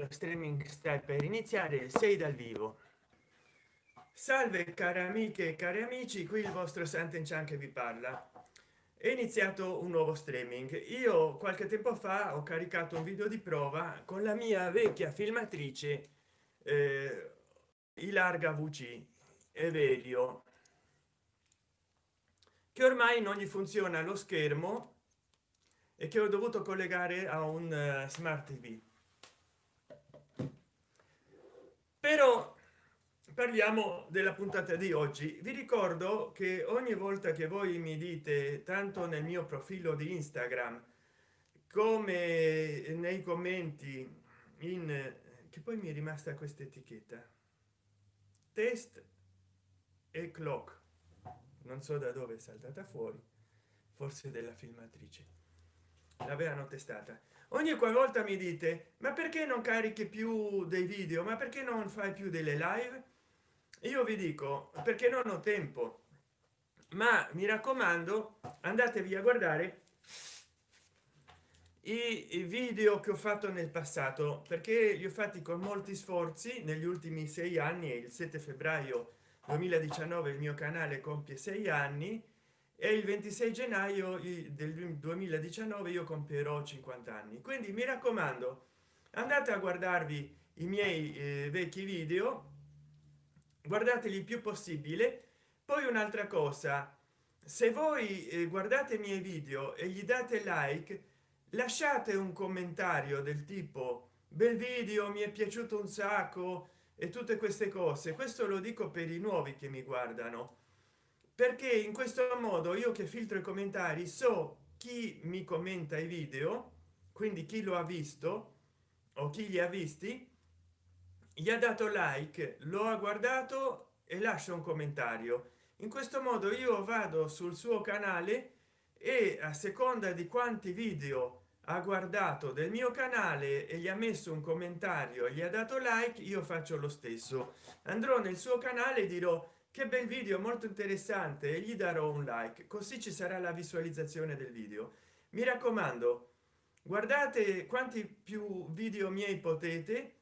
lo streaming sta per iniziare 6 dal vivo. Salve cari amiche e cari amici qui il vostro Sant'Enchan che vi parla. È iniziato un nuovo streaming. Io qualche tempo fa ho caricato un video di prova con la mia vecchia filmatrice eh, larga vc evelio che ormai non gli funziona lo schermo e che ho dovuto collegare a un uh, smart tv però parliamo della puntata di oggi. Vi ricordo che ogni volta che voi mi dite tanto nel mio profilo di instagram come nei commenti in che poi mi è rimasta questa etichetta. Test e clock. Non so da dove è saltata fuori. Forse della filmatrice. L'avevano testata ogni qualvolta mi dite ma perché non carichi più dei video? Ma perché non fai più delle live? Io vi dico perché non ho tempo. Ma mi raccomando andatevi a guardare i video che ho fatto nel passato perché li ho fatti con molti sforzi negli ultimi sei anni il 7 febbraio 2019 il mio canale compie sei anni e il 26 gennaio del 2019 io compierò 50 anni. Quindi mi raccomando andate a guardarvi i miei eh, vecchi video guardateli il più possibile. Poi un'altra cosa se voi eh, guardate i miei video e gli date like lasciate un commentario del tipo bel video mi è piaciuto un sacco e tutte queste cose. Questo lo dico per i nuovi che mi guardano perché in questo modo io che filtro i commentari so chi mi commenta i video quindi chi lo ha visto o chi li ha visti gli ha dato like lo ha guardato e lascia un commentario. In questo modo io vado sul suo canale e a seconda di quanti video ha guardato del mio canale e gli ha messo un commentario gli ha dato like io faccio lo stesso. Andrò nel suo canale e dirò che bel video molto interessante e gli darò un like così ci sarà la visualizzazione del video. Mi raccomando guardate quanti più video miei potete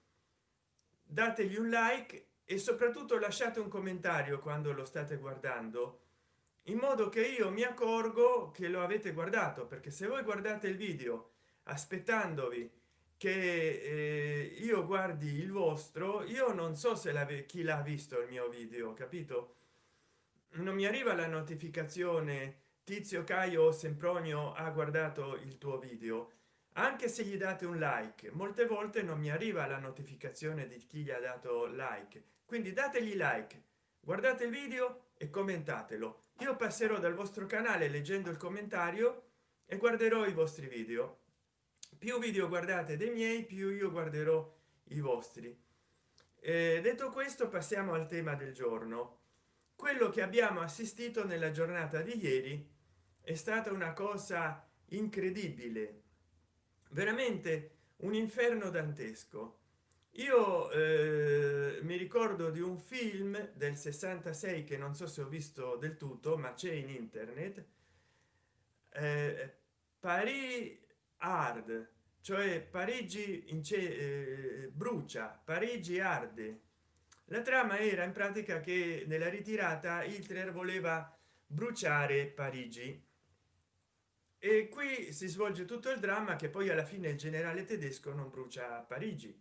dategli un like e soprattutto lasciate un commentario quando lo state guardando in modo che io mi accorgo che lo avete guardato perché se voi guardate il video aspettandovi che eh, io guardi il vostro io non so se la chi l'ha visto il mio video capito? Non mi arriva la notificazione tizio caio sempronio ha guardato il tuo video. Anche se gli date un like molte volte non mi arriva la notificazione di chi gli ha dato like. Quindi dategli like guardate il video e commentatelo. Io passerò dal vostro canale leggendo il commentario e guarderò i vostri video più video guardate dei miei più io guarderò i vostri. Eh, detto questo passiamo al tema del giorno. Quello che abbiamo assistito nella giornata di ieri è stata una cosa incredibile veramente un inferno dantesco. Io eh, mi ricordo di un film del 66 che non so se ho visto del tutto ma c'è in internet eh, paris hard cioè parigi eh, brucia parigi arde la trama era in pratica che nella ritirata hitler voleva bruciare parigi. E qui si svolge tutto il dramma che poi alla fine il generale tedesco non brucia parigi.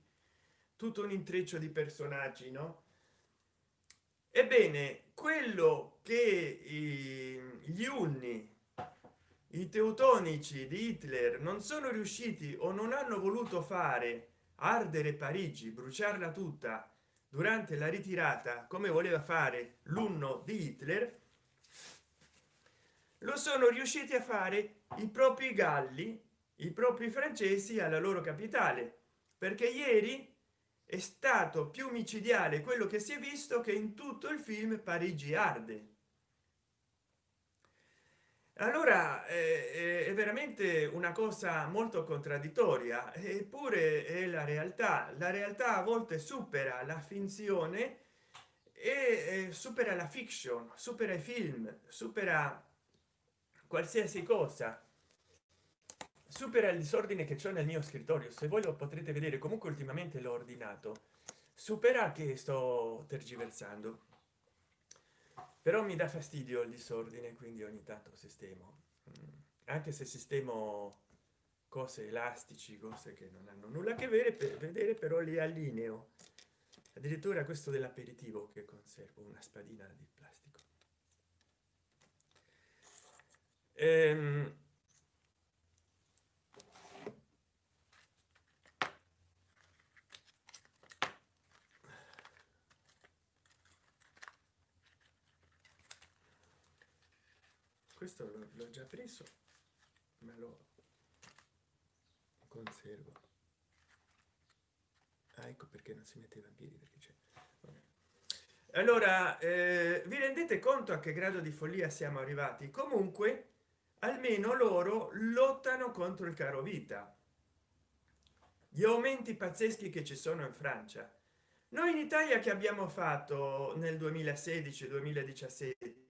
Tutto un intreccio di personaggi no? Ebbene quello che gli unni i teutonici di hitler non sono riusciti o non hanno voluto fare ardere parigi bruciarla tutta durante la ritirata come voleva fare l'unno di hitler lo sono riusciti a fare i propri galli i propri francesi alla loro capitale perché ieri è stato più micidiale quello che si è visto che in tutto il film parigi arde allora eh, è veramente una cosa molto contraddittoria eppure è la realtà. La realtà a volte supera la finzione e supera la fiction supera i film supera qualsiasi cosa. Supera il disordine che c'è nel mio scrittorio se voi lo potrete vedere comunque ultimamente l'ho ordinato. Supera che sto tergiversando però mi dà fastidio il disordine quindi ogni tanto sistemo. Mm. anche se sistemo cose elastici cose che non hanno nulla a che vedere per vedere però li allineo. Addirittura questo dell'aperitivo che conservo una spadina di plastico. Ehm, questo l'ho già preso ma lo conservo. Ah, ecco perché non si metteva in piedi perché c'è allora eh, vi rendete conto a che grado di follia siamo arrivati? Comunque almeno loro lottano contro il caro vita. Gli aumenti pazzeschi che ci sono in francia. Noi in italia che abbiamo fatto nel 2016 2017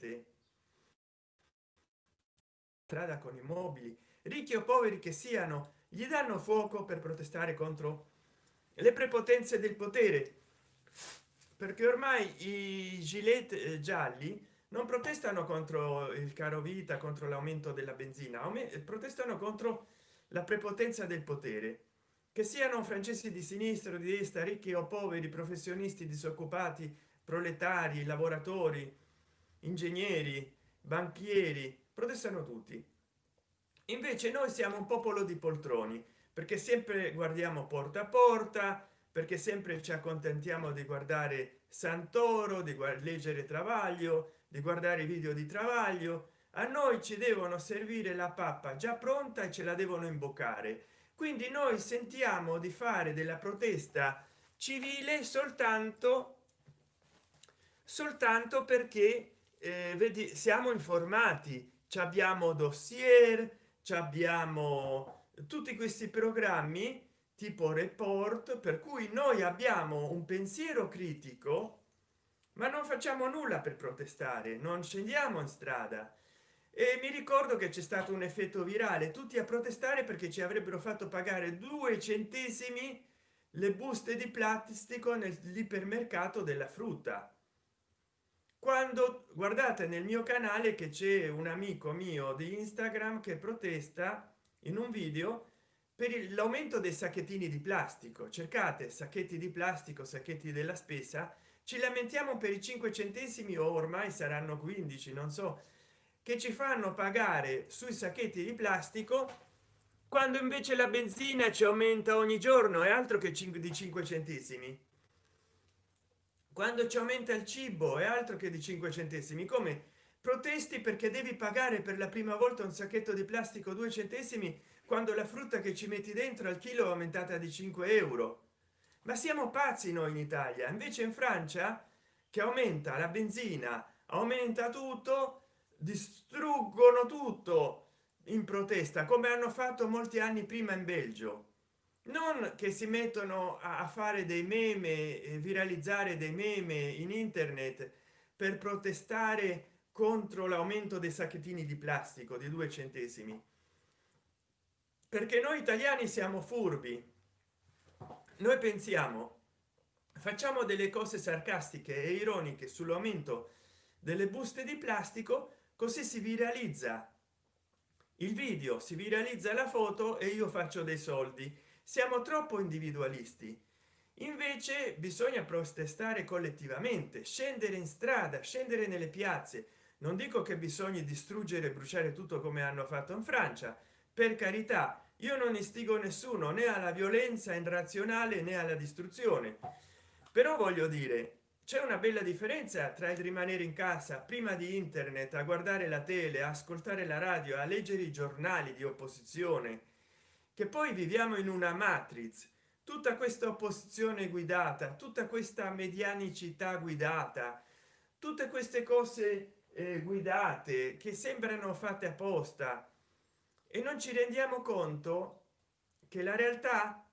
strada con i mobili ricchi o poveri che siano gli danno fuoco per protestare contro le prepotenze del potere. Perché ormai i gilet eh, gialli non protestano contro il caro vita contro l'aumento della benzina protestano contro la prepotenza del potere. Che siano francesi di sinistra di destra ricchi o poveri professionisti disoccupati proletari lavoratori ingegneri banchieri protestano tutti. Invece noi siamo un popolo di poltroni perché sempre guardiamo porta a porta perché sempre ci accontentiamo di guardare santoro di leggere travaglio di guardare video di travaglio. A noi ci devono servire la pappa già pronta e ce la devono imboccare. Quindi noi sentiamo di fare della protesta civile soltanto soltanto perché eh, vedi siamo informati ci abbiamo dossier ci abbiamo tutti questi programmi tipo report per cui noi abbiamo un pensiero critico ma non facciamo nulla per protestare non scendiamo in strada. E mi ricordo che c'è stato un effetto virale tutti a protestare perché ci avrebbero fatto pagare due centesimi le buste di plastico nell'ipermercato della frutta quando guardate nel mio canale che c'è un amico mio di instagram che protesta in un video per l'aumento dei sacchettini di plastico. Cercate sacchetti di plastico sacchetti della spesa. Ci lamentiamo per i 5 centesimi o ormai saranno 15 non so che ci fanno pagare sui sacchetti di plastico quando invece la benzina ci aumenta ogni giorno. È altro che 5 di 5 centesimi quando ci aumenta il cibo è altro che di 5 centesimi come protesti perché devi pagare per la prima volta un sacchetto di plastico 2 centesimi quando la frutta che ci metti dentro al chilo è aumentata di 5 euro. Ma siamo pazzi noi in italia invece in francia che aumenta la benzina aumenta tutto distruggono tutto in protesta come hanno fatto molti anni prima in belgio non che si mettono a fare dei meme e viralizzare dei meme in internet per protestare contro l'aumento dei sacchettini di plastico di due centesimi. Perché noi italiani siamo furbi. Noi pensiamo facciamo delle cose sarcastiche e ironiche sull'aumento delle buste di plastico così si viralizza il video si viralizza la foto e io faccio dei soldi siamo troppo individualisti. Invece bisogna protestare collettivamente scendere in strada scendere nelle piazze. Non dico che bisogna distruggere e bruciare tutto come hanno fatto in francia. Per carità io non istigo nessuno né alla violenza irrazionale né alla distruzione. Però voglio dire c'è una bella differenza tra il rimanere in casa prima di internet a guardare la tele a ascoltare la radio a leggere i giornali di opposizione che poi viviamo in una matrix tutta questa opposizione guidata tutta questa medianicità guidata tutte queste cose eh, guidate che sembrano fatte apposta. E non ci rendiamo conto che la realtà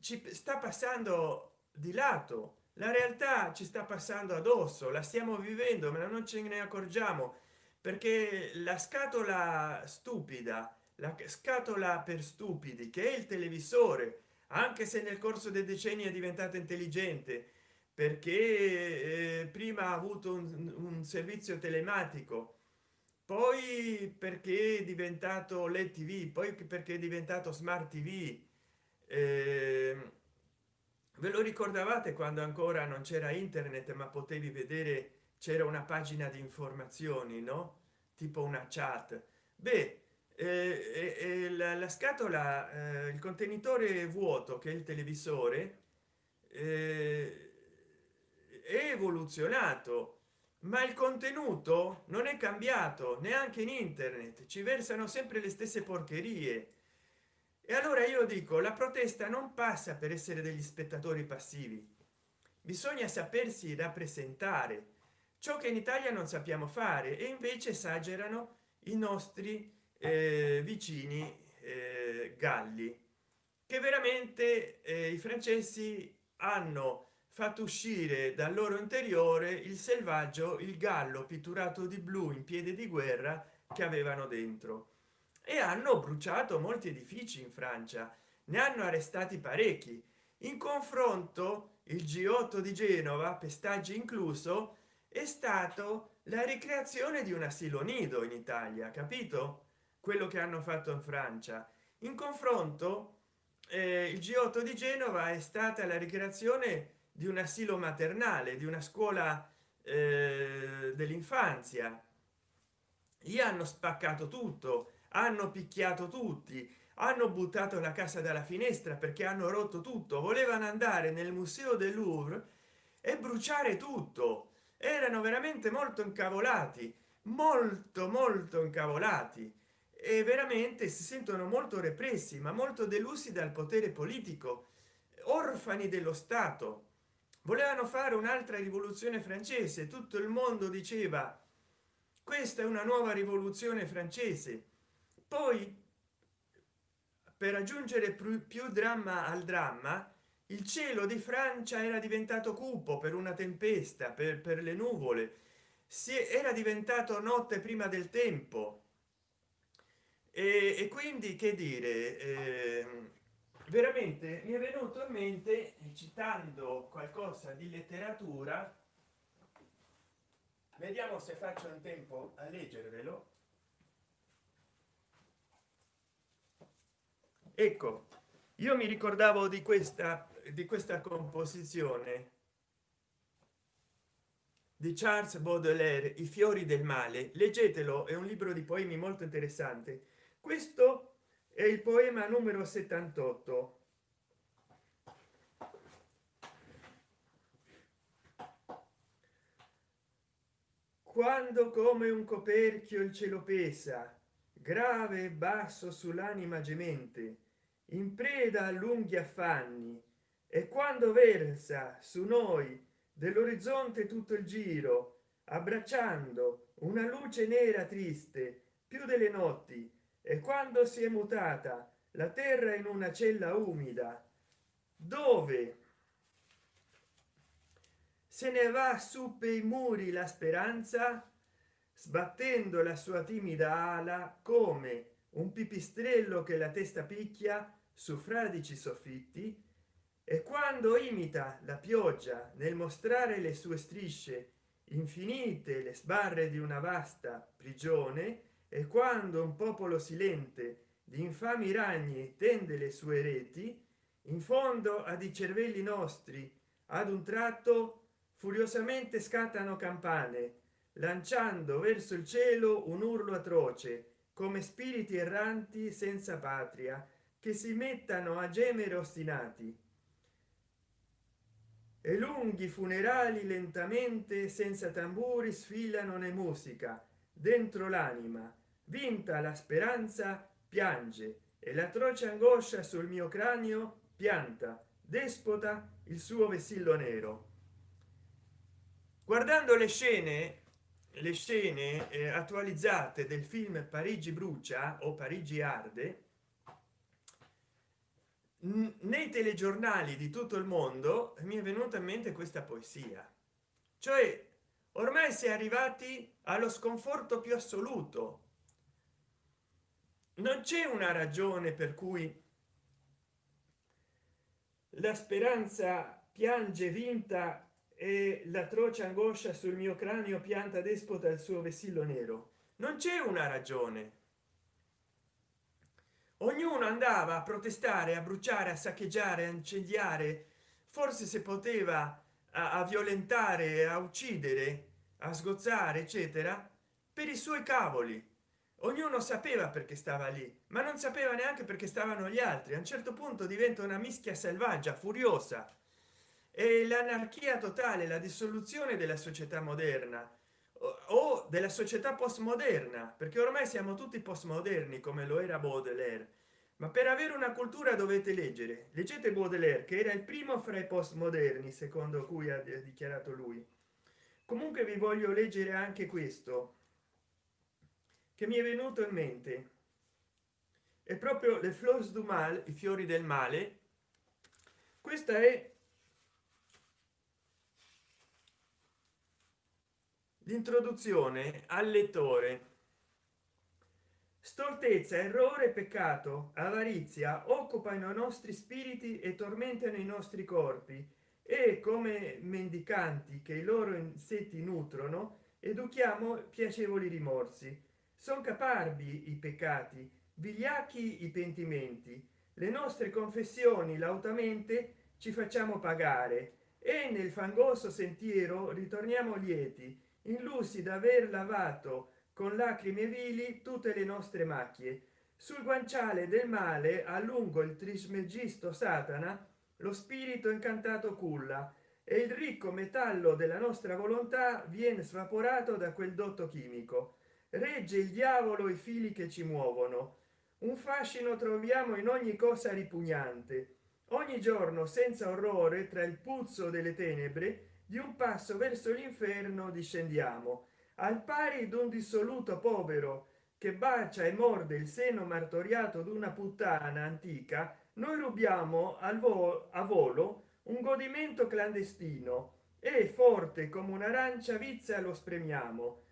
ci sta passando di lato. La realtà ci sta passando addosso la stiamo vivendo ma non ce ne accorgiamo perché la scatola stupida la scatola per stupidi che è il televisore anche se nel corso dei decenni è diventato intelligente perché eh, prima ha avuto un, un, servizio telematico poi perché è diventato led tv poi perché è diventato smart tv eh, ve lo ricordavate quando ancora non c'era internet ma potevi vedere c'era una pagina di informazioni no? Tipo una chat. Beh eh, eh, la, la, scatola eh, il contenitore vuoto che è il televisore eh, è evoluzionato ma il contenuto non è cambiato neanche in internet ci versano sempre le stesse porcherie. E allora io dico la protesta non passa per essere degli spettatori passivi. Bisogna sapersi rappresentare. Ciò che in italia non sappiamo fare e invece esagerano i nostri vicini eh, galli che veramente eh, i francesi hanno fatto uscire dal loro interiore il selvaggio il gallo pitturato di blu in piede di guerra che avevano dentro. E hanno bruciato molti edifici in francia ne hanno arrestati parecchi. In confronto il g8 di genova pestaggi incluso è stato la ricreazione di un asilo nido in italia capito quello che hanno fatto in francia. In confronto eh, il g8 di genova è stata la ricreazione di un asilo maternale di una scuola eh, dell'infanzia. Gli hanno spaccato tutto hanno picchiato tutti hanno buttato la casa dalla finestra perché hanno rotto tutto. Volevano andare nel museo del louvre e bruciare tutto. Erano veramente molto incavolati molto molto incavolati e veramente si sentono molto repressi ma molto delusi dal potere politico. Orfani dello stato. Volevano fare un'altra rivoluzione francese. Tutto il mondo diceva questa è una nuova rivoluzione francese poi per aggiungere più, più dramma al dramma il cielo di francia era diventato cupo per una tempesta per, per le nuvole. Si era diventato notte prima del tempo e, e quindi che dire eh, veramente mi è venuto in mente citando qualcosa di letteratura vediamo se faccio in tempo a leggervelo. Ecco io mi ricordavo di questa di questa composizione di charles baudelaire i fiori del male. Leggetelo è un libro di poemi molto interessante questo è il poema numero 78 quando come un coperchio il cielo pesa grave e basso sull'anima gemente in preda a lunghi affanni e quando versa su noi dell'orizzonte tutto il giro abbracciando una luce nera triste più delle notti e quando si è mutata la terra in una cella umida dove se ne va su per i muri la speranza sbattendo la sua timida ala come un pipistrello che la testa picchia su fradici soffitti e quando imita la pioggia nel mostrare le sue strisce infinite le sbarre di una vasta prigione e quando un popolo silente di infami ragni tende le sue reti in fondo ad i cervelli nostri ad un tratto furiosamente scattano campane lanciando verso il cielo un urlo atroce come spiriti erranti senza patria che si mettano a gemere ostinati. E lunghi funerali lentamente senza tamburi sfilano ne musica dentro l'anima vinta la speranza piange e l'atroce angoscia sul mio cranio pianta despota il suo vessillo nero. Guardando le scene le scene eh, attualizzate del film parigi brucia o parigi arde nei telegiornali di tutto il mondo mi è venuta in mente questa poesia. Cioè ormai si è arrivati allo sconforto più assoluto. Non c'è una ragione per cui la speranza piange vinta e l'atroce angoscia sul mio cranio pianta despota il suo vessillo nero. Non c'è una ragione. Ognuno andava a protestare a bruciare a saccheggiare a incendiare. Forse se poteva a, a violentare a uccidere a sgozzare eccetera per i suoi cavoli. Ognuno sapeva perché stava lì ma non sapeva neanche perché stavano gli altri. A un certo punto diventa una mischia selvaggia furiosa. E l'anarchia totale la dissoluzione della società moderna o della società postmoderna perché ormai siamo tutti postmoderni come lo era baudelaire. Ma per avere una cultura dovete leggere. Leggete baudelaire che era il primo fra i postmoderni secondo cui ha dichiarato lui comunque vi voglio leggere anche questo che mi è venuto in mente. È proprio le fleurs du mal i fiori del male. Questa è l'introduzione al lettore. Stoltezza errore peccato avarizia occupano i nostri spiriti e tormentano i nostri corpi e come mendicanti che i loro insetti nutrono educhiamo piacevoli rimorsi. Sono caparbi i peccati vigliacchi i pentimenti. Le nostre confessioni lautamente ci facciamo pagare e nel fangoso sentiero ritorniamo lieti illusi d'aver lavato con lacrime vili tutte le nostre macchie. Sul guanciale del male a lungo il trismegisto satana lo spirito incantato culla e il ricco metallo della nostra volontà viene svaporato da quel dotto chimico. Regge il diavolo i fili che ci muovono. Un fascino troviamo in ogni cosa ripugnante. Ogni giorno senza orrore tra il puzzo delle tenebre di un passo verso l'inferno discendiamo. Al pari d'un dissoluto povero che bacia e morde il seno martoriato d'una puttana antica noi rubiamo al volo a volo un godimento clandestino e forte come un'arancia vizia lo spremiamo.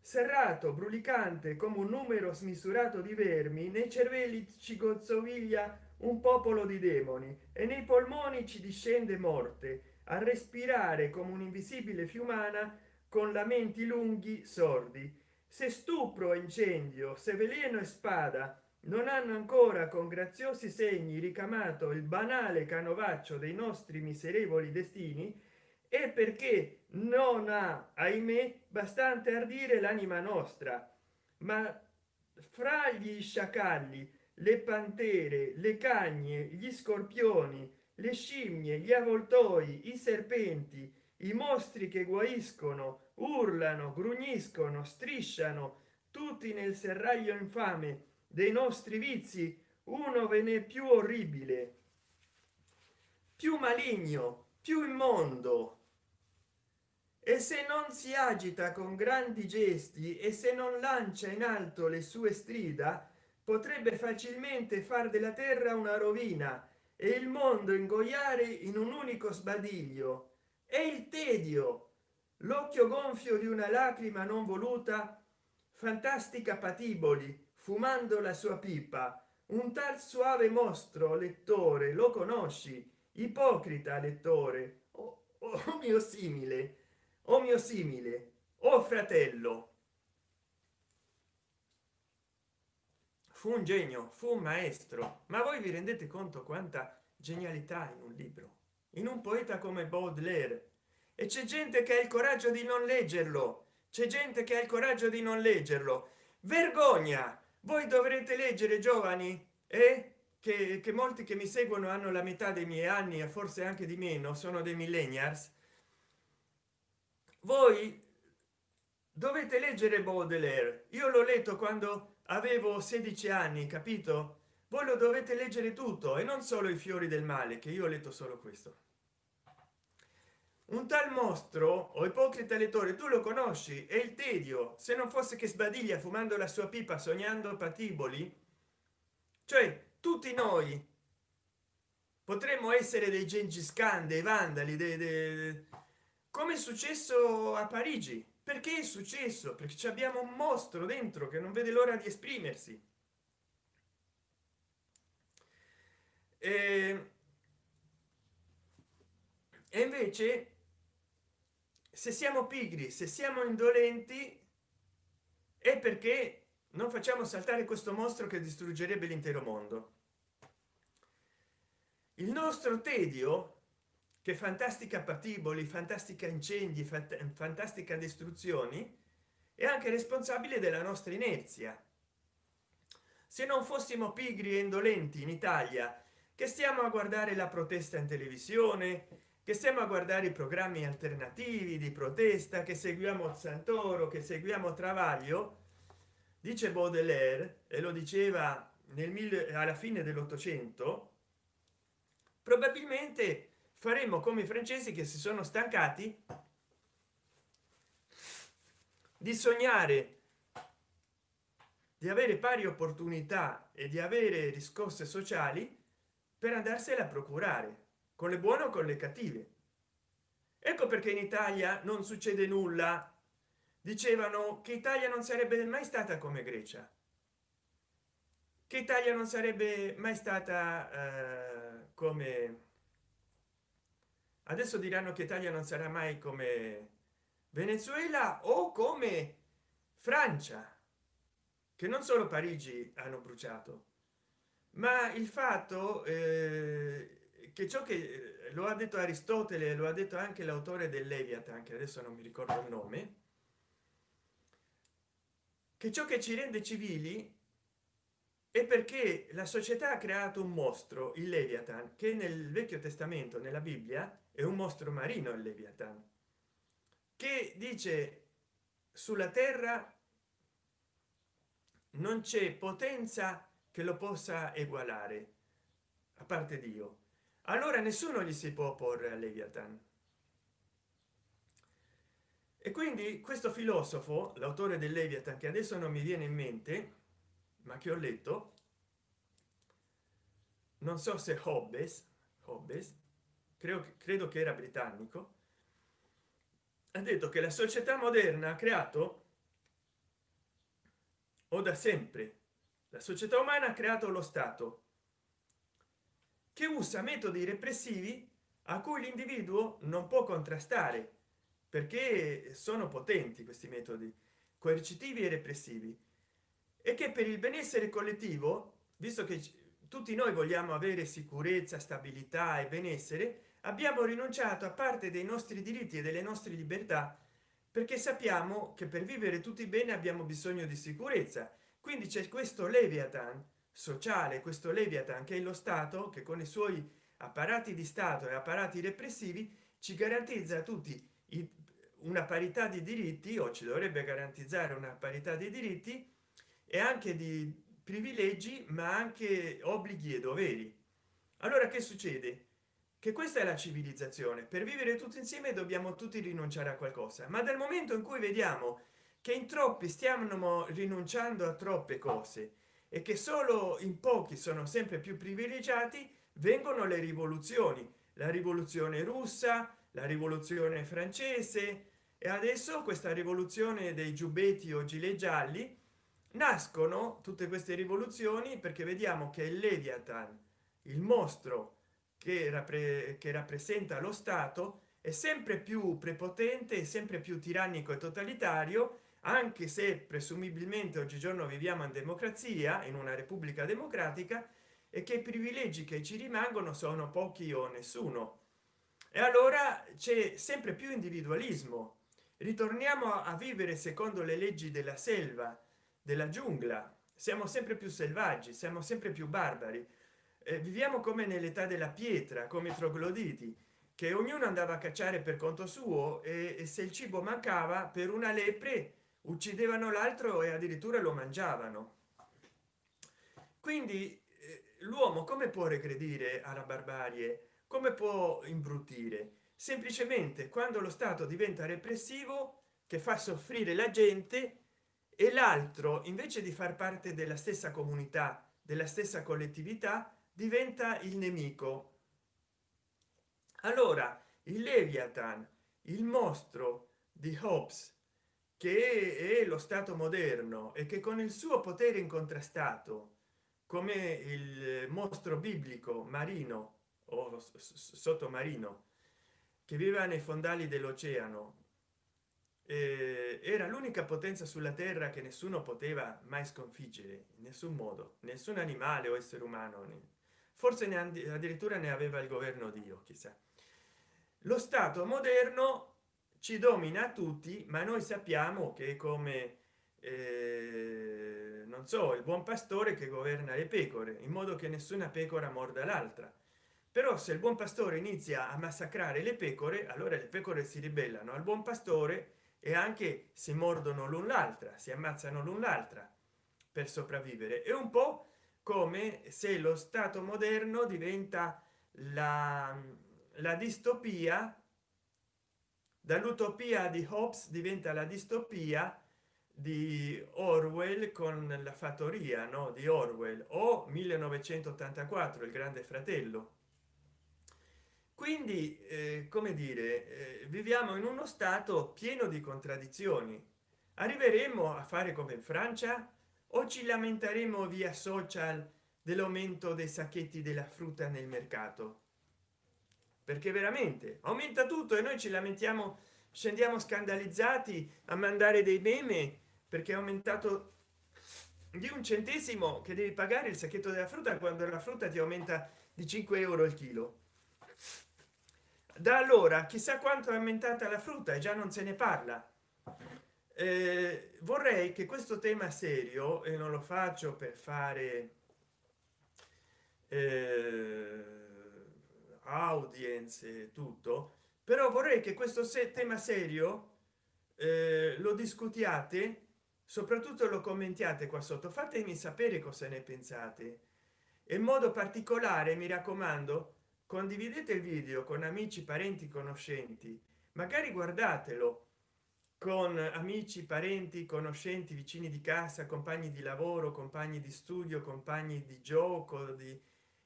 Serrato brulicante come un numero smisurato di vermi nei cervelli ci gozzoviglia un popolo di demoni e nei polmoni ci discende morte a respirare come un'invisibile fiumana con lamenti lunghi sordi. Se stupro e incendio se veleno e spada non hanno ancora con graziosi segni ricamato il banale canovaccio dei nostri miserevoli destini e perché non ha ahimè bastante ardire l'anima nostra ma fra gli sciacalli le pantere le cagne gli scorpioni le scimmie gli avvoltoi i serpenti i mostri che guaiscono urlano grugniscono strisciano tutti nel serraglio infame dei nostri vizi uno ve n'è più orribile più maligno più immondo. E se non si agita con grandi gesti e se non lancia in alto le sue strida potrebbe facilmente far della terra una rovina e il mondo ingoiare in un unico sbadiglio. E il tedio l'occhio gonfio di una lacrima non voluta fantastica patiboli fumando la sua pipa. Un tal suave mostro lettore lo conosci? Ipocrita lettore. O oh, oh mio simile. O oh mio simile. O oh fratello. Fu un genio fu un maestro. Ma voi vi rendete conto quanta genialità in un libro? In un poeta come baudelaire. E c'è gente che ha il coraggio di non leggerlo. C'è gente che ha il coraggio di non leggerlo. Vergogna voi dovrete leggere giovani e eh? che, che molti che mi seguono hanno la metà dei miei anni e forse anche di meno sono dei millennials. Voi dovete leggere baudelaire. Io l'ho letto quando avevo 16 anni capito? Voi lo dovete leggere tutto e non solo i fiori del male che io ho letto solo questo un tal mostro o ipocrita lettore tu lo conosci? È il tedio se non fosse che sbadiglia fumando la sua pipa sognando patiboli? Cioè tutti noi potremmo essere dei gengis khan dei vandali dei, dei, come è successo a parigi? Perché è successo? Perché abbiamo un mostro dentro che non vede l'ora di esprimersi. E, e invece se siamo pigri se siamo indolenti è perché non facciamo saltare questo mostro che distruggerebbe l'intero mondo. Il nostro tedio che fantastica patiboli fantastica incendi fantastica distruzioni è anche responsabile della nostra inerzia. Se non fossimo pigri e indolenti in italia che stiamo a guardare la protesta in televisione che stiamo a guardare i programmi alternativi di protesta che seguiamo santoro che seguiamo travaglio dice baudelaire e lo diceva nel mille alla fine dell'ottocento probabilmente faremo come i francesi che si sono stancati di sognare di avere pari opportunità e di avere riscosse sociali per andarsela a procurare con le buone o con le cattive? Ecco perché in italia non succede nulla. Dicevano che italia non sarebbe mai stata come grecia. Che italia non sarebbe mai stata eh, come adesso diranno che italia non sarà mai come venezuela o come francia che non solo parigi hanno bruciato ma il fatto eh, che ciò che lo ha detto aristotele lo ha detto anche l'autore del leviathan che adesso non mi ricordo il nome che ciò che ci rende civili è perché la società ha creato un mostro il leviathan che nel vecchio testamento nella bibbia è un mostro marino il leviathan che dice sulla terra non c'è potenza che lo possa egualare a parte dio allora nessuno gli si può opporre a leviathan. E quindi questo filosofo l'autore del leviathan che adesso non mi viene in mente ma che ho letto non so se hobbes hobbes credo credo che era britannico ha detto che la società moderna ha creato o da sempre la società umana ha creato lo stato che usa metodi repressivi a cui l'individuo non può contrastare perché sono potenti questi metodi coercitivi e repressivi e che per il benessere collettivo visto che tutti noi vogliamo avere sicurezza stabilità e benessere abbiamo rinunciato a parte dei nostri diritti e delle nostre libertà perché sappiamo che per vivere tutti bene abbiamo bisogno di sicurezza. Quindi c'è questo leviathan sociale questo leviathan che è lo stato che con i suoi apparati di stato e apparati repressivi ci garantizza a tutti una parità di diritti o ci dovrebbe garantizzare una parità di diritti e anche di privilegi ma anche obblighi e doveri. Allora che succede? Che questa è la civilizzazione. Per vivere tutti insieme dobbiamo tutti rinunciare a qualcosa. Ma dal momento in cui vediamo che in troppi stiamo rinunciando a troppe cose e che solo in pochi sono sempre più privilegiati vengono le rivoluzioni. La rivoluzione russa la rivoluzione francese e adesso questa rivoluzione dei giubbetti o gilet gialli. Nascono tutte queste rivoluzioni perché vediamo che il leviathan il mostro che, rappre che rappresenta lo stato è sempre più prepotente sempre più tirannico e totalitario anche se presumibilmente oggigiorno viviamo in democrazia in una repubblica democratica e che i privilegi che ci rimangono sono pochi o nessuno. E allora c'è sempre più individualismo. Ritorniamo a vivere secondo le leggi della selva della giungla. Siamo sempre più selvaggi siamo sempre più barbari. Eh, viviamo come nell'età della pietra come i trogloditi che ognuno andava a cacciare per conto suo e, e se il cibo mancava per una lepre uccidevano l'altro e addirittura lo mangiavano. Quindi eh, l'uomo come può regredire alla barbarie? Come può imbrutire semplicemente quando lo stato diventa repressivo che fa soffrire la gente e l'altro invece di far parte della stessa comunità della stessa collettività diventa il nemico. Allora il leviathan il mostro di hobbes che è lo stato moderno e che con il suo potere incontrastato come il mostro biblico marino o sottomarino che viveva nei fondali dell'oceano era l'unica potenza sulla terra che nessuno poteva mai sconfiggere in nessun modo nessun animale o essere umano forse ne addirittura ne aveva il governo dio chissà. Lo stato moderno ci domina tutti ma noi sappiamo che come eh, non so il buon pastore che governa le pecore in modo che nessuna pecora morda l'altra. Però se il buon pastore inizia a massacrare le pecore allora le pecore si ribellano al buon pastore e anche si mordono l'un l'altra si ammazzano l'un l'altra per sopravvivere. È un po come se lo stato moderno diventa la, la distopia dall'utopia di Hobbes diventa la distopia di Orwell con la fattoria no? di Orwell o 1984 il grande fratello. Quindi eh, come dire eh, viviamo in uno stato pieno di contraddizioni. Arriveremo a fare come in francia? O ci lamenteremo via social dell'aumento dei sacchetti della frutta nel mercato perché veramente aumenta tutto e noi ci lamentiamo scendiamo scandalizzati a mandare dei meme perché è aumentato di un centesimo che devi pagare il sacchetto della frutta quando la frutta ti aumenta di 5 euro il chilo. Da allora chissà quanto è aumentata la frutta e già non se ne parla. Eh, vorrei che questo tema serio e non lo faccio per fare eh, audience tutto però vorrei che questo se tema serio eh, lo discutiate soprattutto lo commentiate qua sotto. Fatemi sapere cosa ne pensate. In modo particolare mi raccomando condividete il video con amici parenti conoscenti. Magari guardatelo con amici parenti conoscenti vicini di casa compagni di lavoro compagni di studio compagni di gioco di,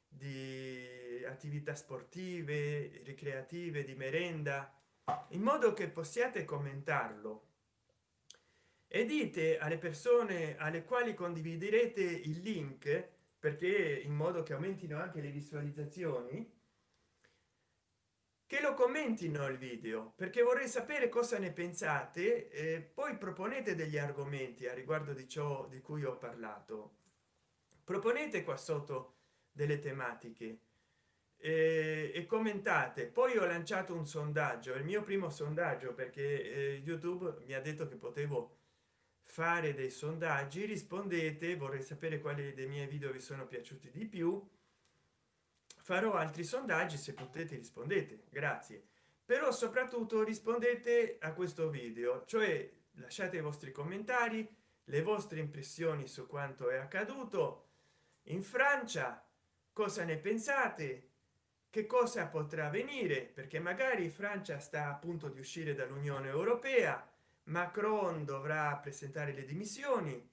di attività sportive ricreative di merenda in modo che possiate commentarlo. E dite alle persone alle quali condividerete il link perché in modo che aumentino anche le visualizzazioni che lo commentino il video perché vorrei sapere cosa ne pensate e poi proponete degli argomenti a riguardo di ciò di cui ho parlato. Proponete qua sotto delle tematiche e, commentate. Poi ho lanciato un sondaggio il mio primo sondaggio perché eh, youtube mi ha detto che potevo fare dei sondaggi rispondete vorrei sapere quali dei miei video vi sono piaciuti di più. Farò altri sondaggi se potete rispondete. Grazie. Però soprattutto rispondete a questo video cioè lasciate i vostri commentari le vostre impressioni su quanto è accaduto. In francia cosa ne pensate che cosa potrà avvenire perché magari francia sta a punto di uscire dall'unione europea macron dovrà presentare le dimissioni.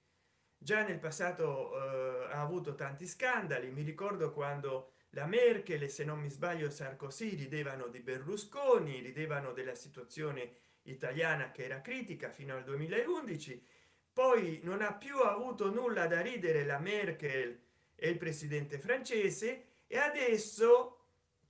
Già nel passato eh, ha avuto tanti scandali. Mi ricordo quando la merkel se non mi sbaglio sarkozy ridevano di berlusconi ridevano della situazione italiana che era critica fino al 2011 poi non ha più avuto nulla da ridere la merkel e il presidente francese e adesso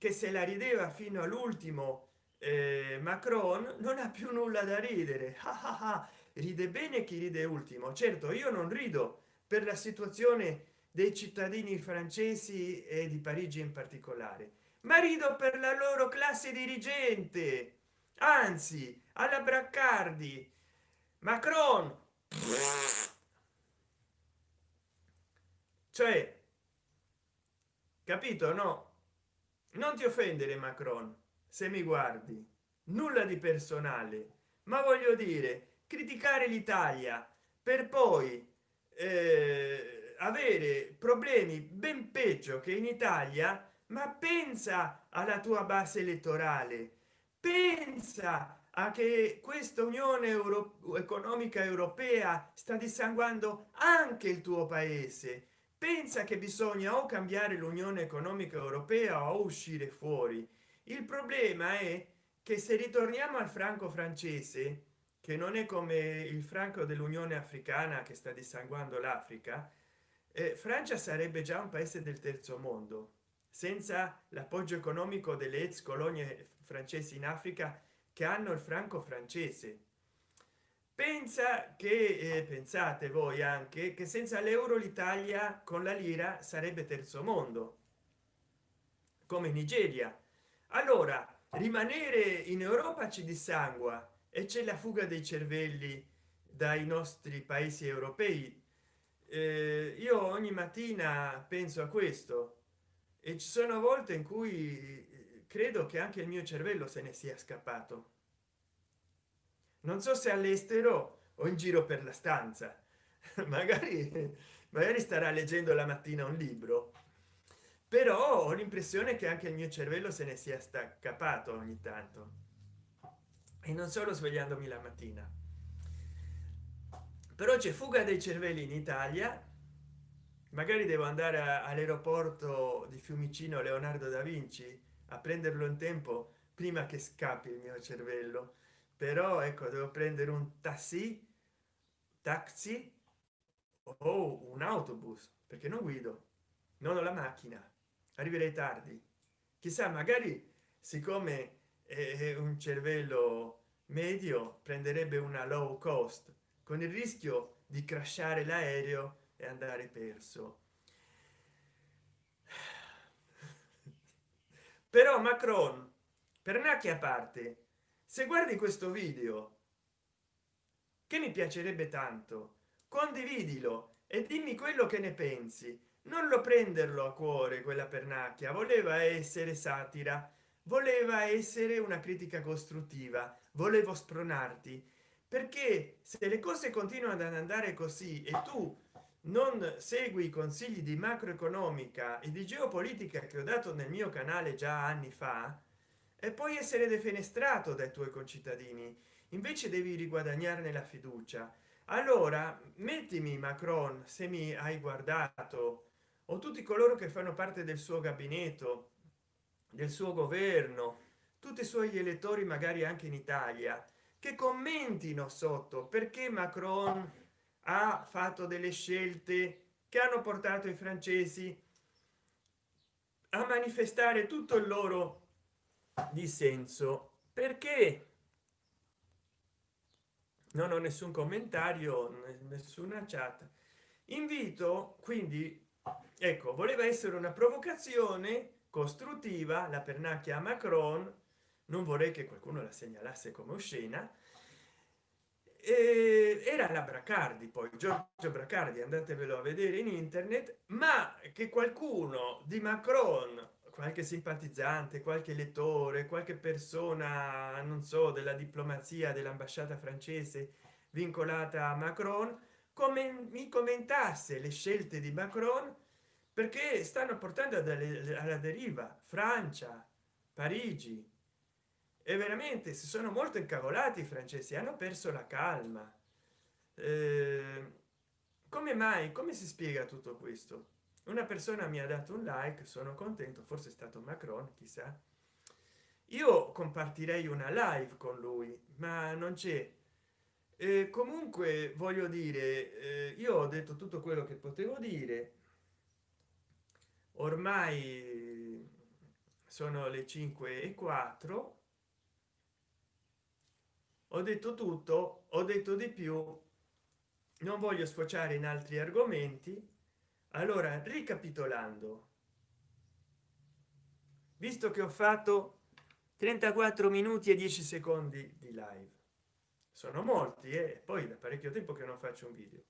che se la rideva fino all'ultimo eh, macron non ha più nulla da ridere. Ah, ah, ah. ride bene chi ride ultimo. Certo io non rido per la situazione dei cittadini francesi e di parigi in particolare ma rido per la loro classe dirigente. Anzi alla braccardi. Macron. Cioè capito no non ti offendere macron se mi guardi. Nulla di personale. Ma voglio dire criticare l'italia per poi eh, avere problemi ben peggio che in italia ma pensa alla tua base elettorale. Pensa a che questa unione Euro economica europea sta dissanguando anche il tuo paese pensa che bisogna o cambiare l'unione economica europea o uscire fuori. Il problema è che se ritorniamo al franco francese che non è come il franco dell'unione africana che sta dissanguando l'africa eh, francia sarebbe già un paese del terzo mondo. Senza l'appoggio economico delle ex colonie francesi in africa che hanno il franco francese pensa che eh, pensate voi anche che senza l'euro l'italia con la lira sarebbe terzo mondo come nigeria. Allora rimanere in europa ci dissangua e c'è la fuga dei cervelli dai nostri paesi europei. Eh, io ogni mattina penso a questo e ci sono volte in cui credo che anche il mio cervello se ne sia scappato non so se all'estero o in giro per la stanza. Magari magari starà leggendo la mattina un libro. Però ho l'impressione che anche il mio cervello se ne sia staccato ogni tanto. E non solo svegliandomi la mattina. Però c'è fuga dei cervelli in italia. Magari devo andare all'aeroporto di fiumicino leonardo da vinci a prenderlo in tempo prima che scappi il mio cervello però ecco devo prendere un taxi taxi o un autobus perché non guido non ho la macchina arriverei tardi. Chissà magari siccome è un cervello medio prenderebbe una low cost con il rischio di crashare l'aereo e andare perso. Però macron per nacchi a parte se guardi questo video che mi piacerebbe tanto condividilo e dimmi quello che ne pensi. Non lo prenderlo a cuore quella pernacchia. Voleva essere satira voleva essere una critica costruttiva. Volevo spronarti perché se le cose continuano ad andare così e tu non segui i consigli di macroeconomica e di geopolitica che ho dato nel mio canale già anni fa e puoi essere defenestrato dai tuoi concittadini invece devi riguadagnarne la fiducia. Allora mettimi macron se mi hai guardato o tutti coloro che fanno parte del suo gabinetto del suo governo tutti i suoi elettori magari anche in italia che commentino sotto perché macron ha fatto delle scelte che hanno portato i francesi a manifestare tutto il loro dissenso perché? Non ho nessun commentario nessuna chat. Invito quindi ecco voleva essere una provocazione costruttiva la pernacchia a macron. Non vorrei che qualcuno la segnalasse come oscena. Eh, era la bracardi poi giorgio bracardi andatevelo a vedere in internet. Ma che qualcuno di macron qualche simpatizzante qualche lettore qualche persona non so della diplomazia dell'ambasciata francese vincolata a macron come mi commentasse le scelte di macron perché stanno portando alla deriva francia parigi. E veramente si sono molto incavolati i francesi hanno perso la calma. Eh, come mai come si spiega tutto questo una persona mi ha dato un like sono contento forse è stato macron chissà. Io compartirei una live con lui ma non c'è. Eh, comunque voglio dire eh, io ho detto tutto quello che potevo dire. Ormai sono le 5 e 4 ho detto tutto ho detto di più. Non voglio sfociare in altri argomenti allora ricapitolando. Visto che ho fatto 34 minuti e 10 secondi di live. Sono molti e eh? poi da parecchio tempo che non faccio un video.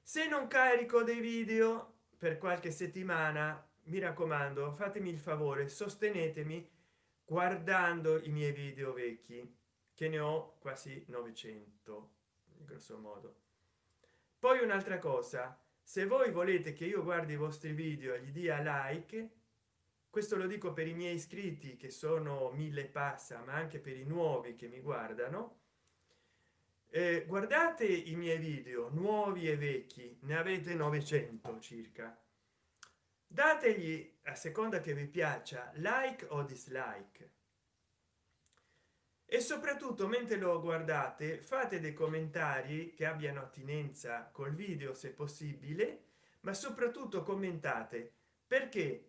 Se non carico dei video per qualche settimana mi raccomando fatemi il favore sostenetemi guardando i miei video vecchi che ne ho quasi 900 grosso modo. Poi un'altra cosa se voi volete che io guardi i vostri video e gli dia like questo lo dico per i miei iscritti che sono mille passa ma anche per i nuovi che mi guardano eh, guardate i miei video nuovi e vecchi ne avete 900 circa. Dategli a seconda che vi piaccia like o dislike e soprattutto mentre lo guardate fate dei commentari che abbiano attinenza col video se possibile ma soprattutto commentate. Perché?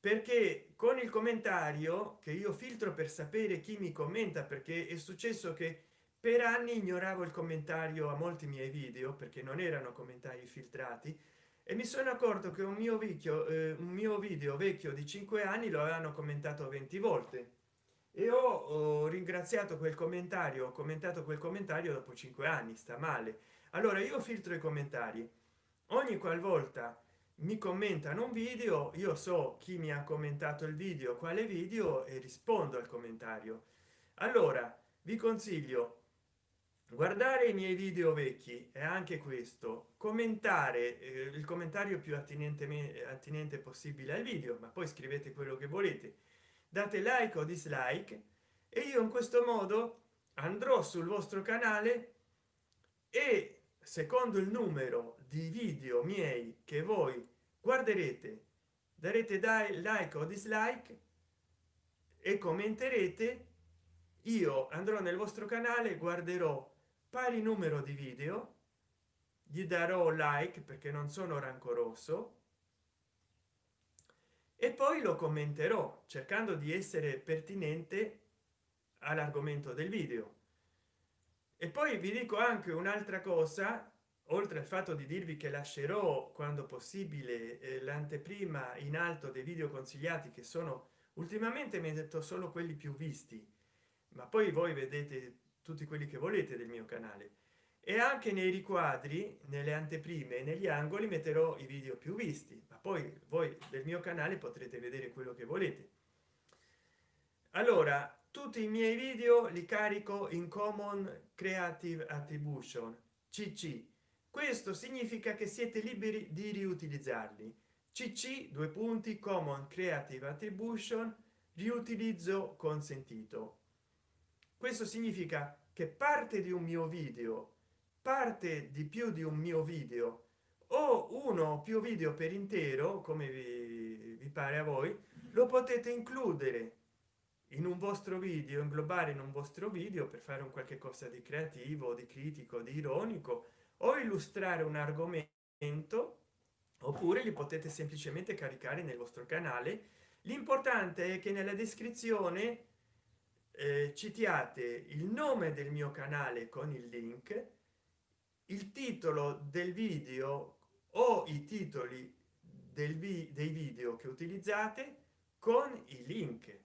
Perché con il commentario che io filtro per sapere chi mi commenta perché è successo che per anni ignoravo il commentario a molti miei video perché non erano commentari filtrati e mi sono accorto che un mio vecchio eh, un mio video vecchio di 5 anni lo avevano commentato 20 volte e ho, ringraziato quel commentario ho commentato quel commentario dopo 5 anni sta male. Allora io filtro i commentari. Ogni qualvolta mi commentano un video io so chi mi ha commentato il video quale video e rispondo al commentario. Allora vi consiglio guardare i miei video vecchi e anche questo commentare eh, il commentario più attinente attinente possibile al video ma poi scrivete quello che volete date like o dislike e io in questo modo andrò sul vostro canale e secondo il numero di video miei che voi guarderete darete dai like o dislike e commenterete io andrò nel vostro canale guarderò pari numero di video gli darò like perché non sono rancoroso e poi lo commenterò cercando di essere pertinente all'argomento del video. E poi vi dico anche un'altra cosa oltre al fatto di dirvi che lascerò quando possibile eh, l'anteprima in alto dei video consigliati che sono ultimamente mi ha detto solo quelli più visti ma poi voi vedete tutti quelli che volete del mio canale. E anche nei riquadri nelle anteprime negli angoli metterò i video più visti poi voi del mio canale potrete vedere quello che volete. Allora tutti i miei video li carico in common creative attribution cc questo significa che siete liberi di riutilizzarli. Cc due punti common creative attribution riutilizzo consentito. Questo significa che parte di un mio video parte di più di un mio video o uno o più video per intero come vi, vi pare a voi lo potete includere in un vostro video inglobare in un vostro video per fare un qualche cosa di creativo di critico di ironico o illustrare un argomento oppure li potete semplicemente caricare nel vostro canale. L'importante è che nella descrizione eh, citiate il nome del mio canale con il link il titolo del video o i titoli del vi dei video che utilizzate con i link.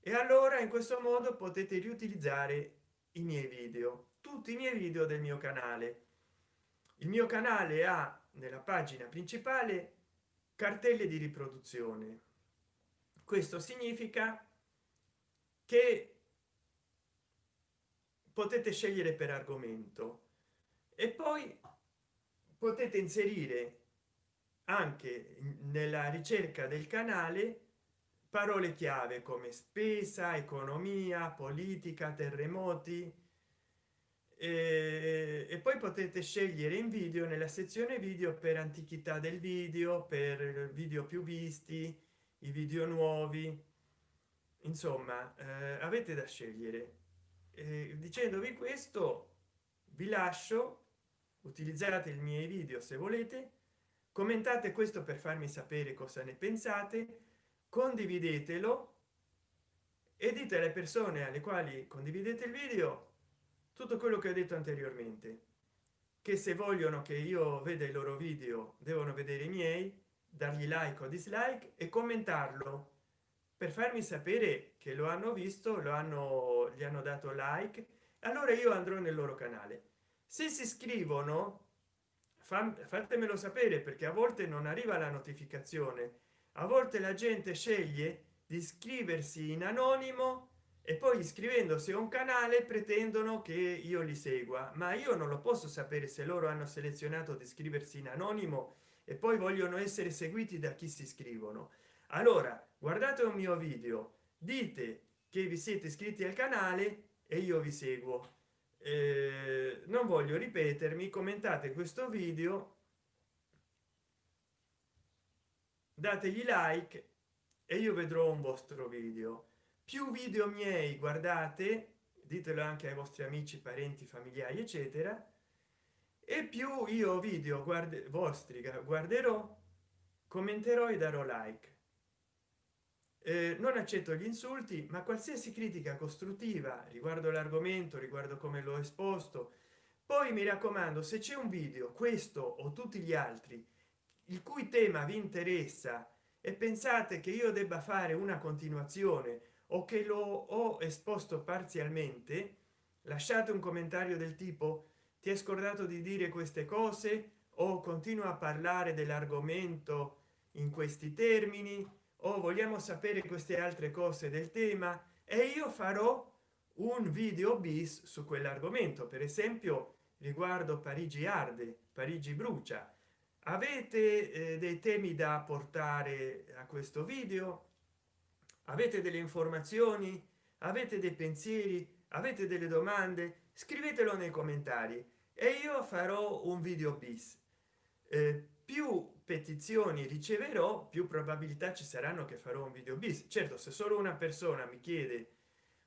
E allora in questo modo potete riutilizzare i miei video tutti i miei video del mio canale. Il mio canale ha nella pagina principale cartelle di riproduzione. Questo significa che potete scegliere per argomento. E poi potete inserire anche nella ricerca del canale parole chiave come spesa economia politica terremoti e, poi potete scegliere in video nella sezione video per antichità del video per video più visti i video nuovi. Insomma eh, avete da scegliere. Eh, dicendovi questo vi lascio utilizzate i miei video se volete commentate questo per farmi sapere cosa ne pensate condividetelo e dite alle persone alle quali condividete il video tutto quello che ho detto anteriormente che se vogliono che io veda i loro video devono vedere i miei dargli like o dislike e commentarlo per farmi sapere che lo hanno visto lo hanno gli hanno dato like allora io andrò nel loro canale se si iscrivono fatemelo sapere perché a volte non arriva la notificazione. A volte la gente sceglie di iscriversi in anonimo e poi iscrivendosi a un canale pretendono che io li segua. Ma io non lo posso sapere se loro hanno selezionato di iscriversi in anonimo e poi vogliono essere seguiti da chi si iscrivono allora guardate un mio video. Dite che vi siete iscritti al canale e io vi seguo eh, non voglio ripetermi commentate questo video dategli like e io vedrò un vostro video. Più video miei guardate ditelo anche ai vostri amici parenti familiari eccetera e più io video guardi vostri guarderò commenterò e darò like eh, non accetto gli insulti ma qualsiasi critica costruttiva riguardo l'argomento riguardo come l'ho esposto poi mi raccomando se c'è un video questo o tutti gli altri il cui tema vi interessa e pensate che io debba fare una continuazione o che lo ho esposto parzialmente lasciate un commentario del tipo ti è scordato di dire queste cose? o continua a parlare dell'argomento in questi termini o vogliamo sapere queste altre cose del tema? E io farò un video bis su quell'argomento. Per esempio riguardo parigi arde parigi brucia. Avete eh, dei temi da portare a questo video? Avete delle informazioni? Avete dei pensieri? Avete delle domande? Scrivetelo nei commentari. E io farò un video bis. Eh, più petizioni riceverò più probabilità ci saranno che farò un video bis. Certo se solo una persona mi chiede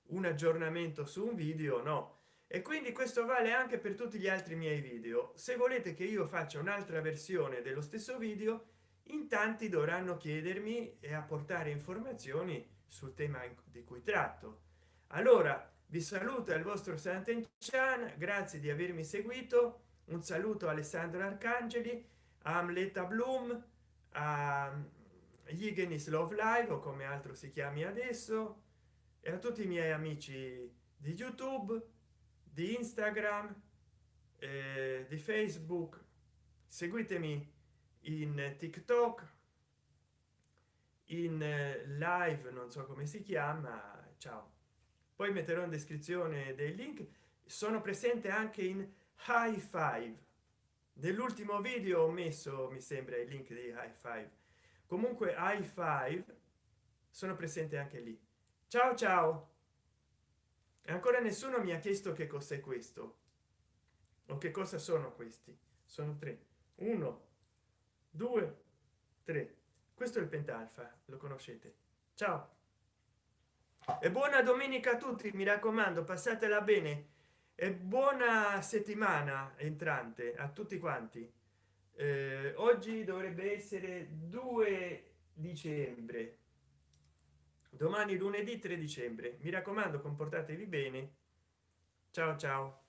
un aggiornamento su un video no. E quindi questo vale anche per tutti gli altri miei video. Se volete che io faccia un'altra versione dello stesso video in tanti dovranno chiedermi e apportare informazioni sul tema di cui tratto. Allora vi saluto il vostro Sant'Enchan grazie di avermi seguito. Un saluto Alessandro Arcangeli Amleta Bloom a Higgins Love Live o come altro si chiami adesso e a tutti i miei amici di youtube di instagram eh, di facebook. Seguitemi in tiktok in eh, live non so come si chiama ciao. Poi metterò in descrizione dei link. Sono presente anche in high five nell'ultimo video ho messo mi sembra il link di high five. Comunque high five sono presente anche lì. Ciao ciao! Ancora nessuno mi ha chiesto che cos'è questo o che cosa sono questi. Sono tre. Uno due tre. Questo è il pentalfa lo conoscete. Ciao! E buona domenica a tutti mi raccomando passatela bene e buona settimana entrante a tutti quanti. Eh, oggi dovrebbe essere 2 dicembre. Domani lunedì 3 dicembre. Mi raccomando comportatevi bene. Ciao ciao